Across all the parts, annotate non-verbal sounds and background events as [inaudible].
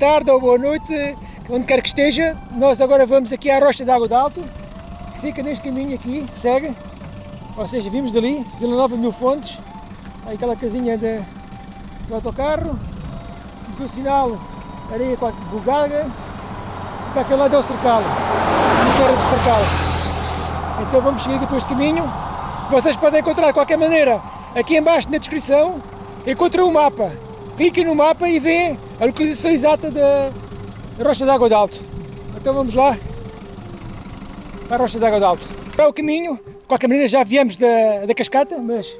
tarde ou boa noite, onde quer que esteja. Nós agora vamos aqui à Rocha de Água de Alto, que fica neste caminho aqui, segue. Ou seja, vimos dali, Vila Nova Mil Fontes, aquela casinha de, do autocarro, diz o sinal areia vulgaga, para aquele lado é o cercal, a Serra do Cercal. Então vamos seguir depois este caminho. Vocês podem encontrar de qualquer maneira aqui embaixo na descrição, encontram o mapa. Cliquem no mapa e vê a localização exata da Rocha de Água de Alto. Então vamos lá para a Rocha de Água de Alto. Para o caminho, de qualquer maneira já viemos da, da cascata, mas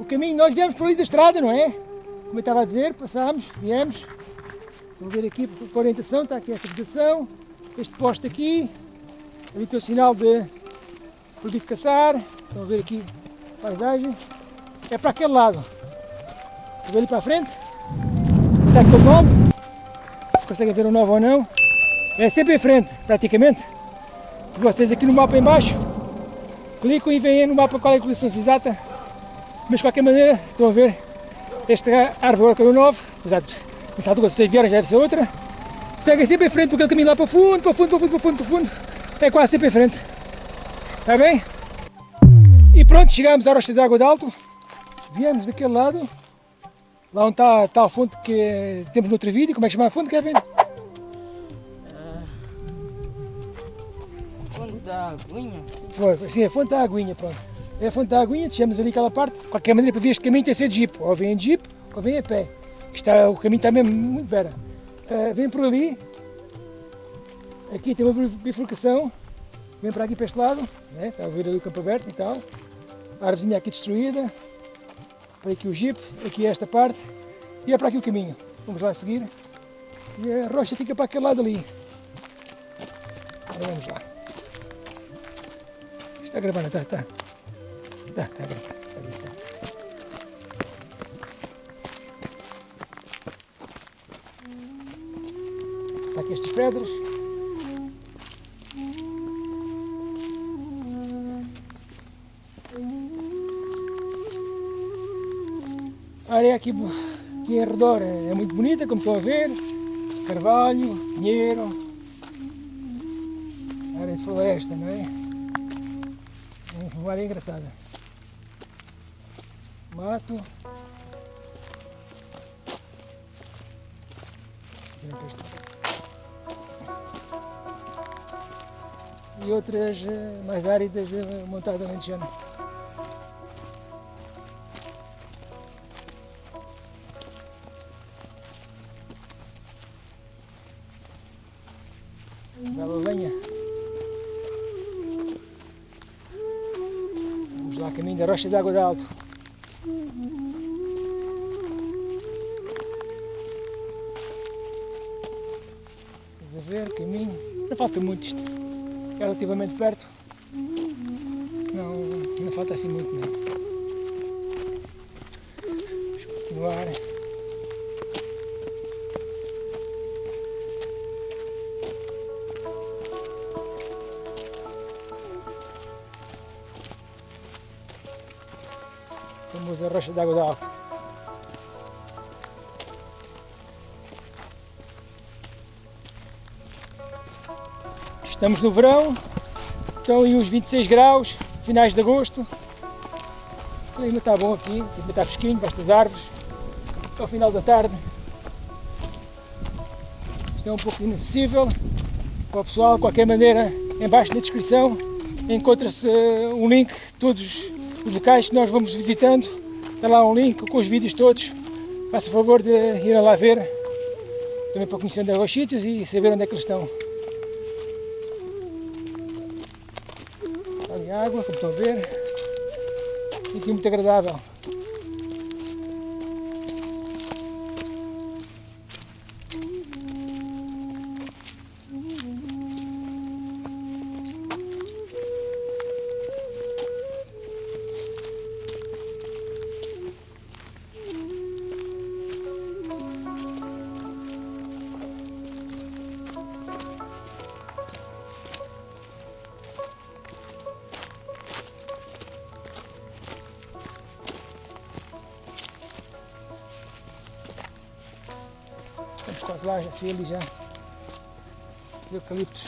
o caminho, nós viemos por ali da estrada, não é? Como eu estava a dizer, passámos, viemos. Vamos ver aqui a orientação, está aqui esta vegetação, este poste aqui, ali tem o sinal de proibido caçar, estão a ver aqui a paisagem, é para aquele lado. Vou ali para a frente, está aqui o 9, se conseguem ver o 9 ou não, é sempre em frente, praticamente. Vocês aqui no mapa em baixo, clicam e veem no mapa qual é a localização exata, mas de qualquer maneira, estão a ver, esta árvore que é o 9, exato, nessa altura vocês vieram já deve ser outra, segue sempre em frente porque ele caminho lá para fundo, para fundo, para fundo, para fundo, para fundo, é quase sempre em frente. Está bem? E pronto, chegamos à Rocha de Água de Alto, viemos daquele lado, lá onde está, está a fonte que temos no outro vídeo, como é que chama a fonte, Kevin? Fonte da Aguinha? Foi, sim, a fonte da Aguinha, pronto. É a fonte da Aguinha, deixamos ali aquela parte, de qualquer maneira para ver este caminho tem que ser de jeep, ou vem de jeep, ou vem a pé. Está, o caminho está mesmo muito vera. Uh, vem por ali, aqui tem uma bifurcação, vem para aqui para este lado, né? está a ver ali o campo aberto e tal, a árvorezinha aqui destruída, para aqui o jeep, aqui esta parte, e é para aqui o caminho. Vamos lá seguir, e a rocha fica para aquele lado ali. Agora vamos lá. Está gravando, está, está. Está, está gravando. Está aqui estas pedras. Área aqui, aqui em redor é muito bonita, como estão a ver. Carvalho, pinheiro, área de floresta, não é? É uma área engraçada. Mato. E outras eh, mais áridas eh, montadas no Bela lenha. Vamos lá, caminho da Rocha de Água de Alto. Estás a ver, caminho. Não falta muito isto. É relativamente perto. Não, não falta assim muito não. Vamos continuar. Famosa rocha de água de alto. Estamos no verão, estão aí uns 26 graus, finais de agosto. O clima está bom aqui, o clima está fresquinho, basta as árvores. Ao final da tarde. Isto é um pouco inacessível para o pessoal, de qualquer maneira, em baixo na descrição encontra-se uh, um link todos os locais que nós vamos visitando. Está lá um link com os vídeos todos. Faça favor de ir lá ver, também para conhecer onde é os sítios e saber onde é que eles estão. Ali água, como estão a ver. Sítio muito agradável. Lá se vê ali já eucaliptos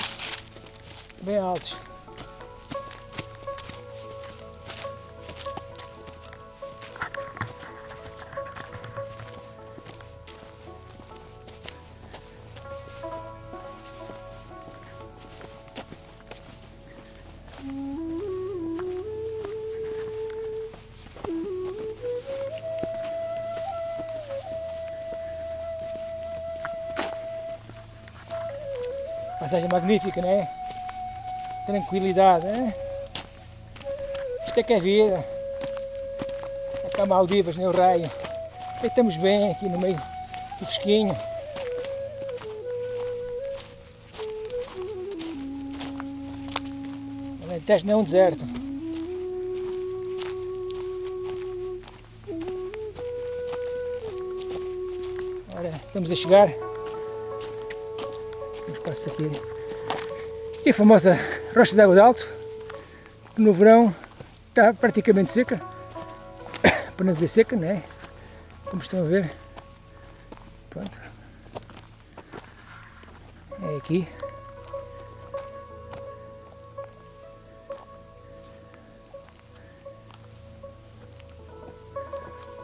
bem altos. Paisagem magnífica, né? Tranquilidade, né? Isto é que é vida. É cá Maldivas, né? O raio. E estamos bem aqui no meio do fresquinho. Alentejo não é um deserto. Agora estamos a chegar. Passar aqui. E a famosa Rocha de Água de Alto, que no verão está praticamente seca. [coughs] Para não dizer seca, não é? Como estão a ver. Pronto. É aqui.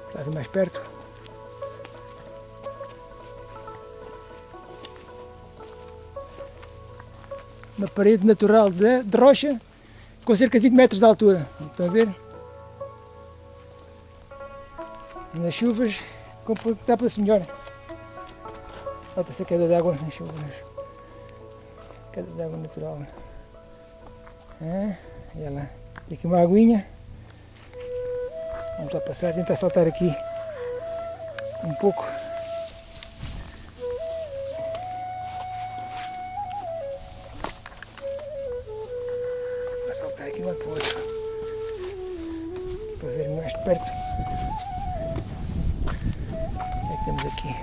Está mais perto. Uma parede natural de, de rocha com cerca de 20 metros de altura. Estão a ver? Nas chuvas comporta-se melhor. Nota-se a queda de água nas chuvas. Queda de água natural. Ah, e lá. Tem aqui uma aguinha. Vamos lá passar, tentar saltar aqui um pouco. Para. Para ver mais de perto. O que é que temos aqui?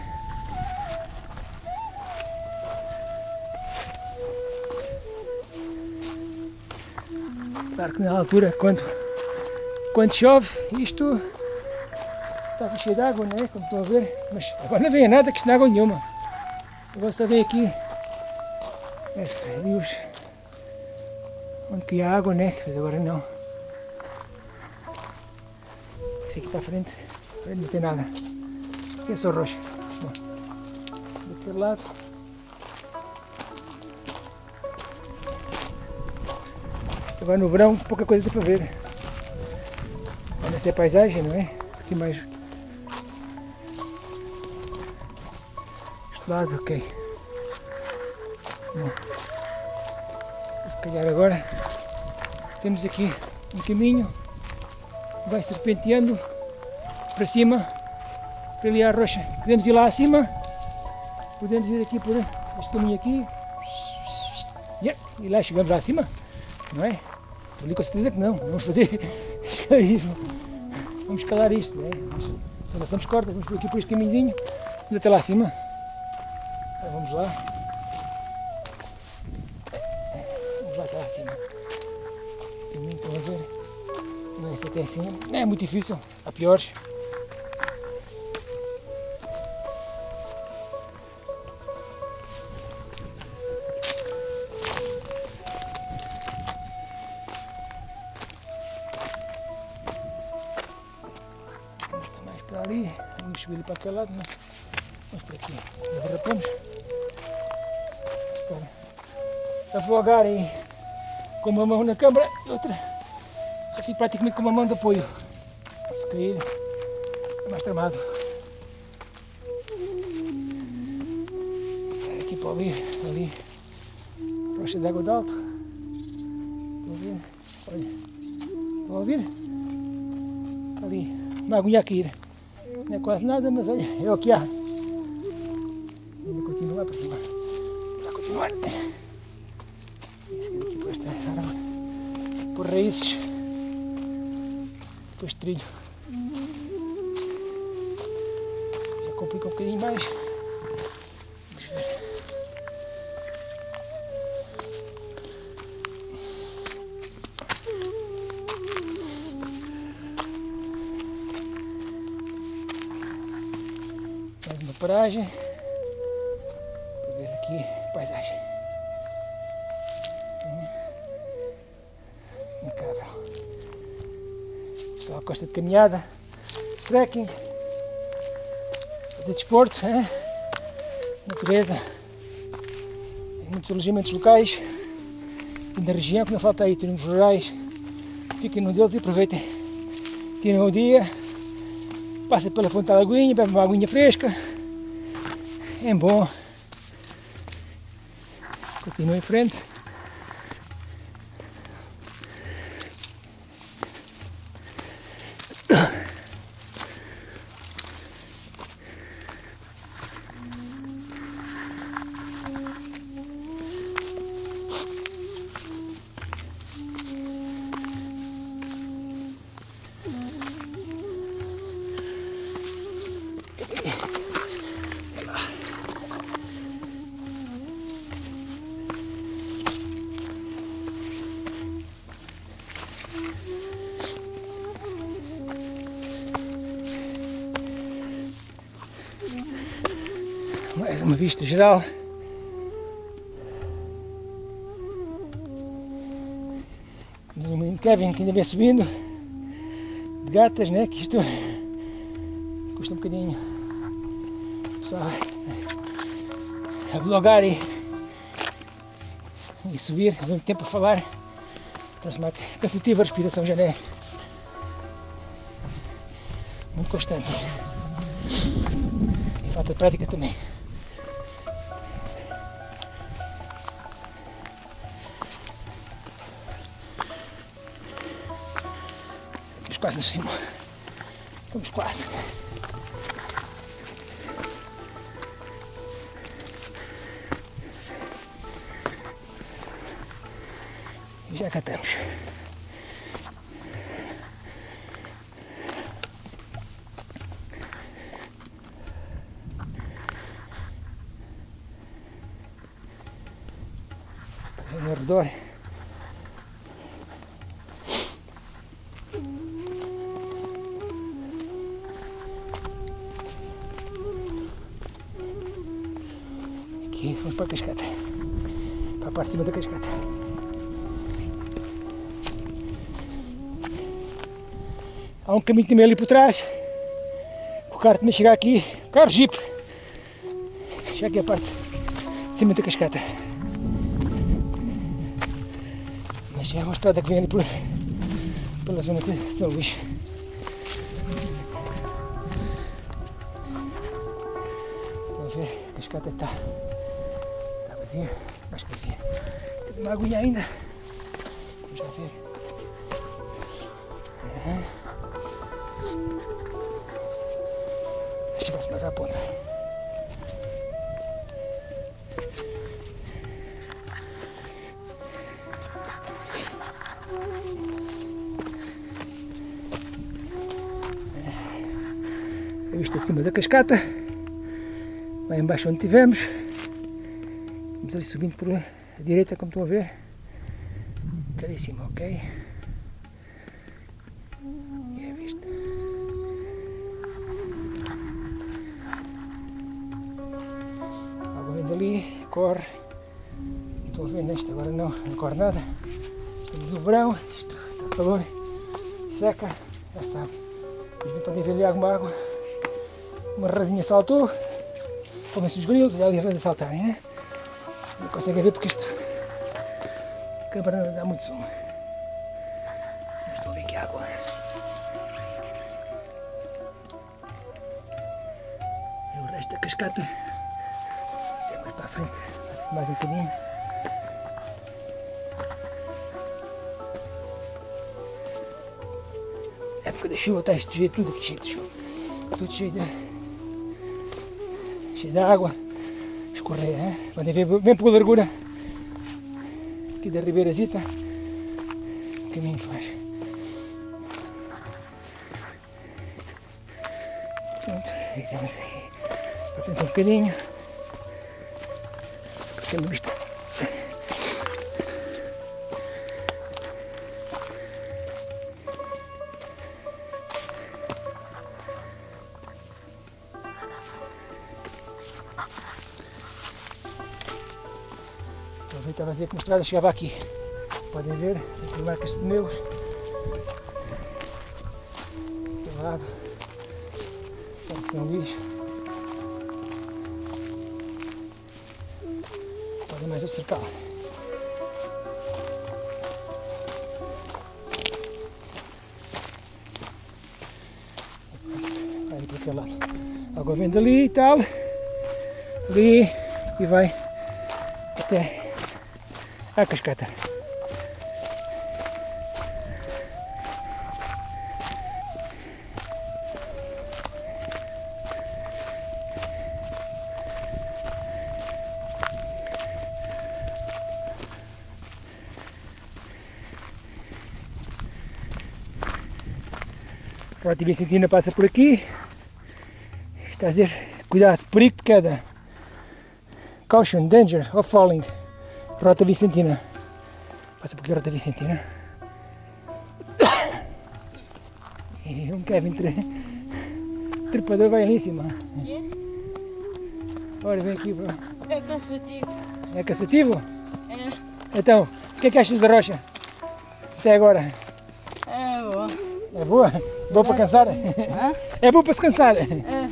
Claro que na altura, quando, quando chove, isto está cheio de água, né? Como estão a ver. Mas agora não vem nada, que isto não é água nenhuma. Agora só vem aqui rios onde que há água, né? Mas agora não. Esse aqui para a frente, a frente não tem nada. Aqui é só rocha. Bom, daquele lado. Agora no verão pouca coisa tem para ver. Olha se é paisagem, não é? Aqui mais. Este lado, ok. Bom, calhar agora temos aqui um caminho vai serpenteando para cima, para ali à rocha. Podemos ir lá acima, podemos ir aqui por este caminho aqui. Yeah, e lá chegamos lá acima, não é? Ali com certeza que não, vamos fazer [laughs] escalarismo. Vamos escalar isto, não é? Nós estamos cortas, vamos por aqui por este caminhozinho, vamos até lá acima. Então, vamos lá. Vamos lá até lá acima. O caminho, estão a ver? Não é esse até acima. Não é muito difícil, há piores. Ali, vamos subir para aquele lado, mas vamos por aqui. Derrapamos. Estar a vogar aí com uma mão na câmara e outra só fico praticamente com uma mão de apoio. Se cair é mais tramado. Aqui para ouvir, ali, rocha de água de alto. Estão a ver? Olha, estão a ouvir? Ali, uma aguinha a cair. Não é quase nada, mas olha, é o que há. Ainda continua para cima. Vai continuar. Isso aqui por esta árvore. Por raízes. Depois trilho. Já complica um bocadinho mais. Vamos ver. Mais uma paragem. Ela gosta de caminhada, trekking, fazer desporto, hein? natureza, muitos alojamentos locais e na região que não falta aí, temos rurais, fiquem num deles e aproveitem, tirem o dia, passem pela fonte da aguinha, bebem uma aguinha fresca, é bom, continuem em frente. Mais uma vista geral. Temos o menino Kevin que ainda vem subindo, de gatas, né? Que isto custa um bocadinho. Só a blogar e, e subir ao mesmo tempo a falar. Transformar cansativo, a respiração já é muito constante. E falta de prática também. Quase no cimo. Estamos quase. E já cá vamos para a cascata. Para a parte de cima da cascata. Há um caminho também ali por trás. O carro também chegar aqui. O carro jeep. Chega aqui a parte de cima da cascata. Mas é uma estrada que vem ali por, pela zona de São Luís. A ver? A cascata está, está Acho que vazia. Tem uma aguinha ainda. Vamos lá ver. Uhum. Chega-se mais à ponta. A vista de cima da cascata. Lá embaixo onde estivemos. Vamos ali subindo por a direita, como estão a ver. Até em cima, ok? E é a água corre. Estão a ver neste, agora não, não corre nada. Estamos no verão, isto está calor, seca, já sabe. Podem ver ali alguma água. Uma rasinha saltou, comem-se os grilos, olha ali a rasa saltarem, né? Não conseguem ver porque isto a câmara não dá muito som. Estão a ver que água. E o resto da cascata. Isso é mais para a frente, mais um bocadinho. época da chuva está isto cheio, tudo aqui cheio de chuva. Tudo cheio de. cheio de água. Escorrer, né? Podem ver bem pela largura aqui da Ribeirazita. O caminho faz. Pronto, ficamos aqui. Para um bocadinho. Aproveitava a dizer que uma estrada chegava aqui. Podem ver, aqui marcas de pneus. lado. Santo São Luís. Olha mais o cercal. Vai para aquele lado. Água vem dali e tal. Ali e vai até a cascata. A Rota Vicentina passa por aqui. Está a dizer, cuidado, perigo de queda. Caution, danger of falling. Rota Vicentina. Passa por aqui a Rota Vicentina. E [coughs] um Kevin tre... trepador vai ali em cima. Olha, vem aqui, bro. É cansativo. É cansativo? É, Então, o que é que achas da rocha? Até agora. é bom. É boa? Boa para cansar? Hã? É boa para se cansar. É.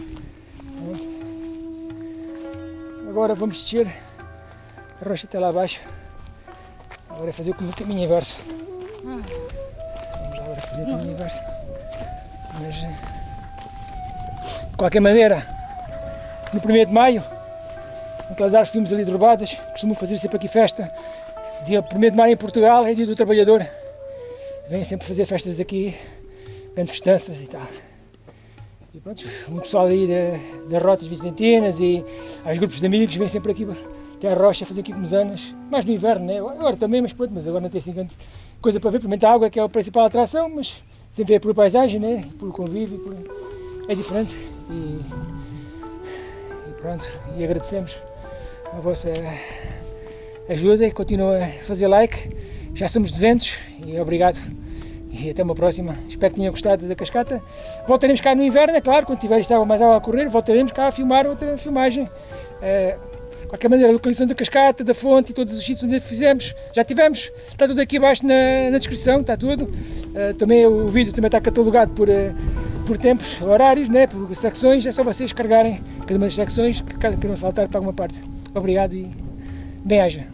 Agora vamos descer. A rocha está lá abaixo. Agora é fazer o caminho inverso. Vamos lá agora fazer o caminho inverso. Mas, eh, de qualquer maneira, no 1 de maio, naquelas árvores que vimos ali derrubadas, costumam fazer sempre aqui festa. Dia 1 de maio em Portugal é dia do trabalhador. Vêm sempre fazer festas aqui, grandes festanças e tal. E pronto, o pessoal aí da- das rotas vicentinas e os grupos de amigos vêm sempre aqui até a rocha fazer aqui anos, mais no inverno, né? agora também, mas pronto, mas agora não tem assim grande coisa para ver, primeiro a água que é a principal atração, mas sempre é por paisagem, né? por convívio, por... é diferente e, e pronto, e agradecemos a vossa ajuda e continua a fazer like, já somos 200 e obrigado e até uma próxima. Espero que tenham gostado da cascata. Voltaremos cá no inverno, é claro, quando tiver mais água a correr, voltaremos cá a filmar outra filmagem. De qualquer maneira, a localização da cascata, da fonte e todos os sítios onde fizemos, já tivemos, está tudo aqui abaixo na, na descrição, está tudo. Eh, também o vídeo também está catalogado por, eh, por tempos, horários, né, por secções, é só vocês carregarem cada uma das secções que queiram saltar para alguma parte. Obrigado e bem-aja.